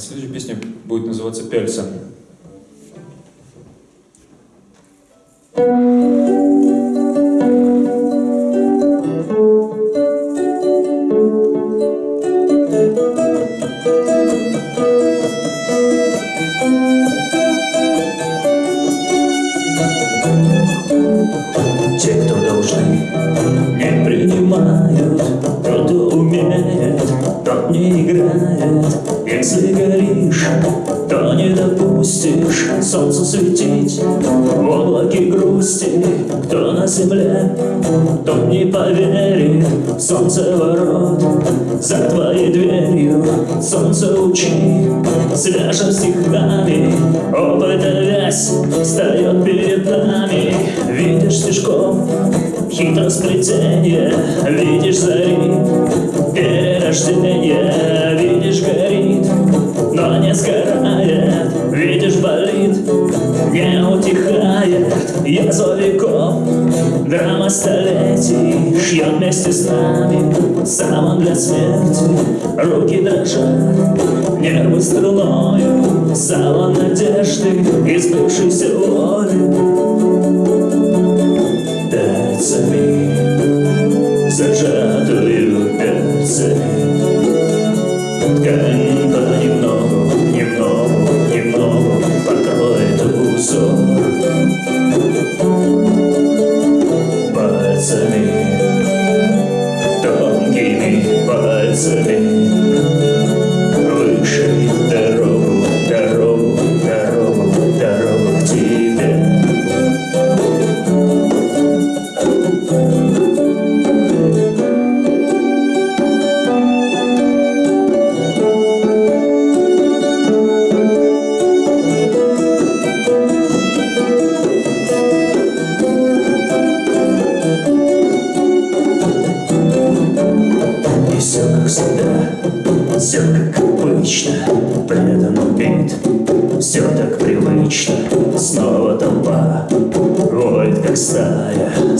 Следующая песня будет называться «Пяльца». Если горишь, то не допустишь Солнцу светить. В облаке грусти Кто на земле, тот не поверит. Солнце ворот за твоей дверью Солнце учи, свяжем стихами Опыта вязь встает перед нами. Видишь стежков, хитросплетение Видишь зари, перерождение Видишь горит, не утихает Язва веков, драма столетий Шьет вместе с нами саван для смерти Руки дрожат, нервы струною Саван надежды, избывшейся воли пальцами, зажатую пальцами. Ткань понемногу, So, But it's an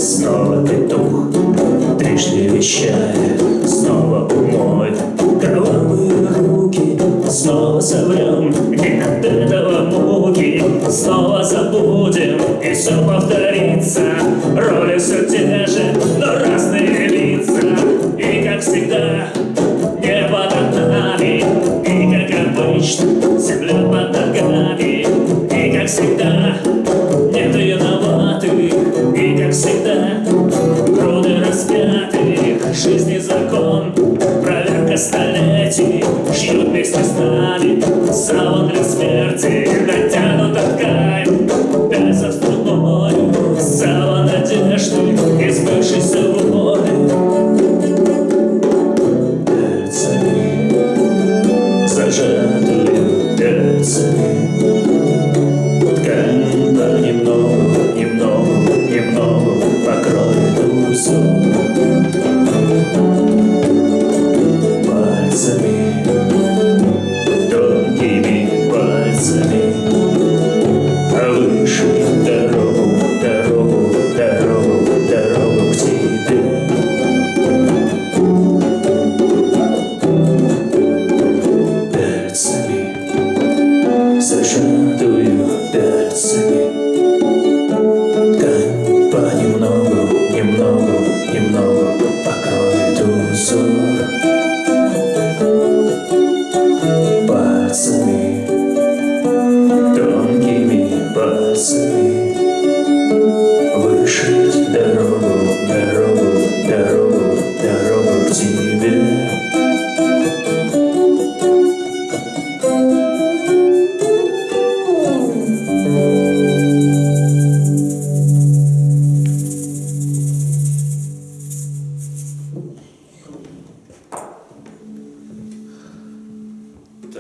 Снова петух, трижды вещает Снова умоет кровавые руки Снова соврем, и от этого муки Снова забудем, и все повторится вместе с нами. Саван для смерти Натянута ткань, пяльца струною Саван надежды, избывшейся воли Пальцами, зажатую пальцами А выше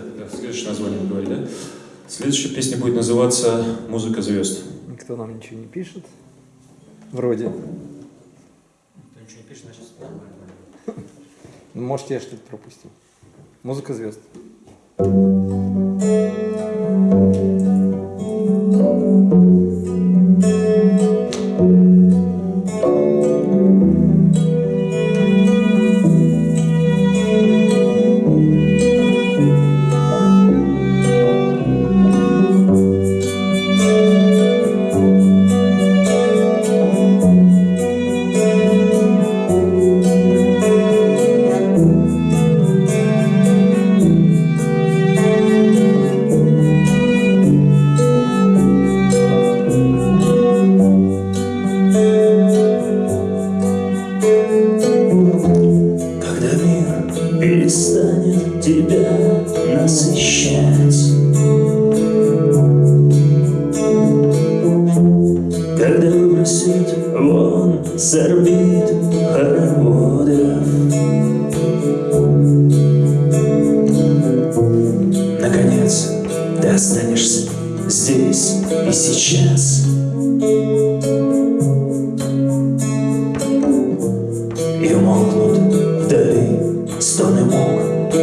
Так, да, следующее название вы говорили, да? Следующая песня будет называться «Музыка звезд». Никто нам ничего не пишет. Вроде. Кто ничего не пишет, значит нормально. Ну, Может, я что-то пропустил. Музыка звезд. Пальцами,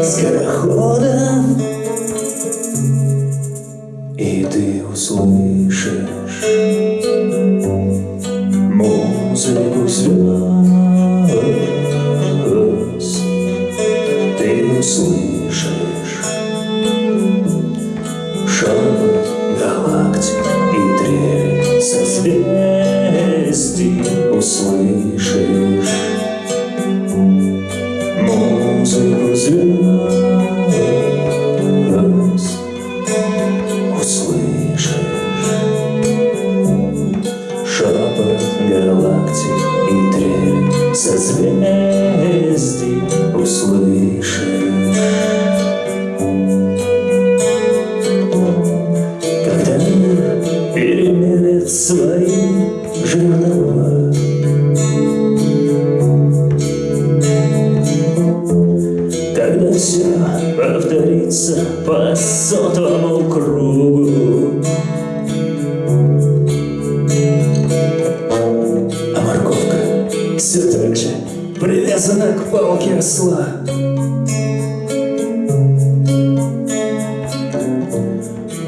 скорохода И ты услышишь музыку звезд Ты услышишь шепот привязана к палке осла.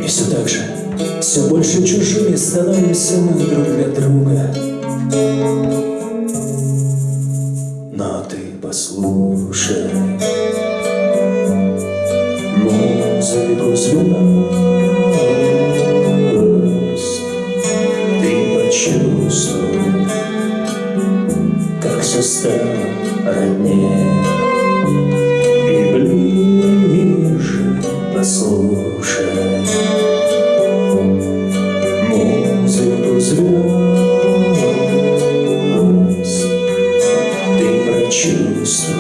И все так же, все больше чужими становимся мы друг для друга. Но ты послушай. Музыку звезд, послушай музыку звезд. Ты прочувствуй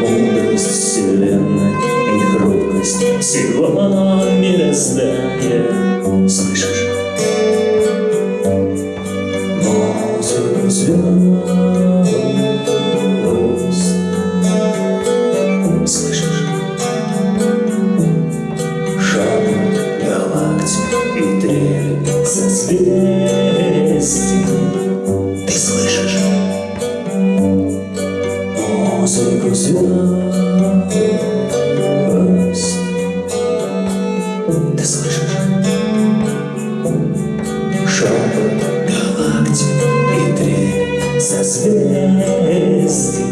мудрость вселенной и хрупкость всего мироздания. Трель созвездий